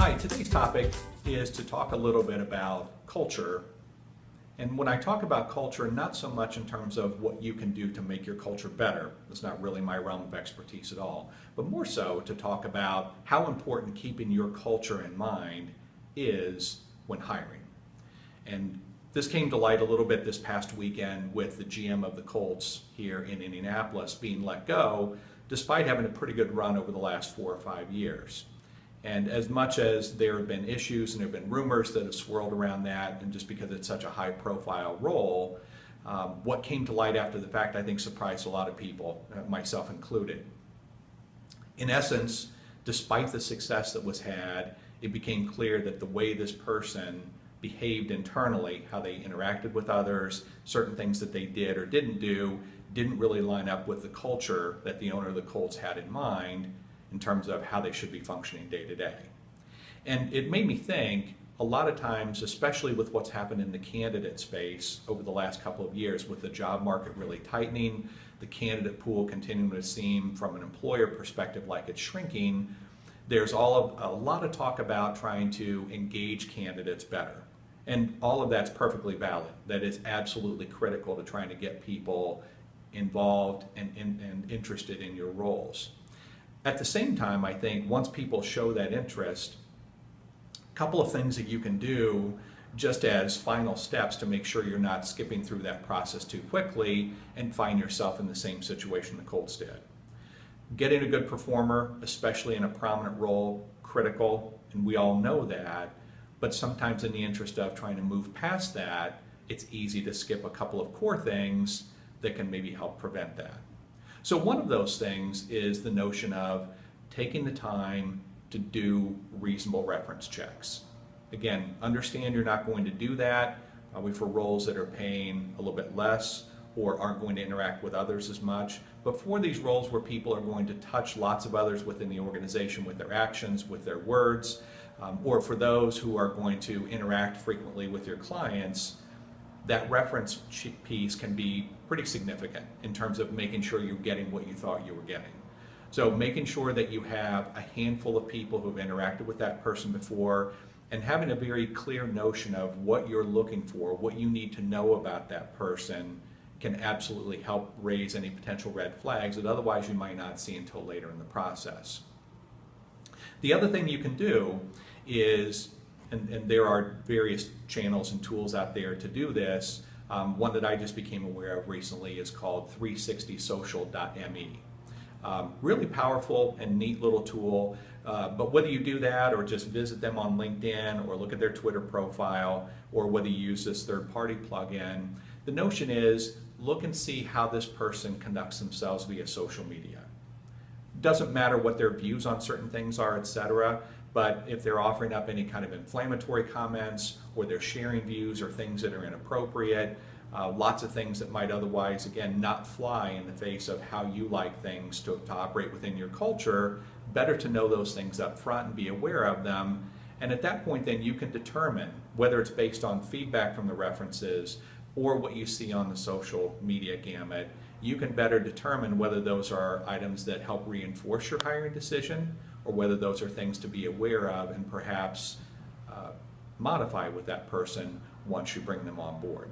Hi, today's topic is to talk a little bit about culture. And when I talk about culture, not so much in terms of what you can do to make your culture better, that's not really my realm of expertise at all, but more so to talk about how important keeping your culture in mind is when hiring. And this came to light a little bit this past weekend with the GM of the Colts here in Indianapolis being let go, despite having a pretty good run over the last four or five years. And as much as there have been issues and there have been rumors that have swirled around that, and just because it's such a high profile role, um, what came to light after the fact I think surprised a lot of people, uh, myself included. In essence, despite the success that was had, it became clear that the way this person behaved internally, how they interacted with others, certain things that they did or didn't do, didn't really line up with the culture that the owner of the Colts had in mind in terms of how they should be functioning day to day. And it made me think a lot of times, especially with what's happened in the candidate space over the last couple of years, with the job market really tightening, the candidate pool continuing to seem from an employer perspective like it's shrinking, there's all of, a lot of talk about trying to engage candidates better. And all of that's perfectly valid. That is absolutely critical to trying to get people involved and, and, and interested in your roles. At the same time, I think once people show that interest, a couple of things that you can do just as final steps to make sure you're not skipping through that process too quickly and find yourself in the same situation the Colts did. Getting a good performer, especially in a prominent role, critical, and we all know that, but sometimes in the interest of trying to move past that, it's easy to skip a couple of core things that can maybe help prevent that. So one of those things is the notion of taking the time to do reasonable reference checks. Again, understand you're not going to do that probably for roles that are paying a little bit less or aren't going to interact with others as much. But for these roles where people are going to touch lots of others within the organization with their actions, with their words, um, or for those who are going to interact frequently with your clients, that reference piece can be pretty significant in terms of making sure you're getting what you thought you were getting. So making sure that you have a handful of people who've interacted with that person before and having a very clear notion of what you're looking for, what you need to know about that person can absolutely help raise any potential red flags that otherwise you might not see until later in the process. The other thing you can do is and, and there are various channels and tools out there to do this. Um, one that I just became aware of recently is called 360social.me. Um, really powerful and neat little tool. Uh, but whether you do that or just visit them on LinkedIn or look at their Twitter profile or whether you use this third party plugin, the notion is look and see how this person conducts themselves via social media. Doesn't matter what their views on certain things are, etc. But if they're offering up any kind of inflammatory comments or they're sharing views or things that are inappropriate, uh, lots of things that might otherwise, again, not fly in the face of how you like things to, to operate within your culture, better to know those things up front and be aware of them. And at that point, then you can determine whether it's based on feedback from the references or what you see on the social media gamut, you can better determine whether those are items that help reinforce your hiring decision or whether those are things to be aware of and perhaps uh, modify with that person once you bring them on board.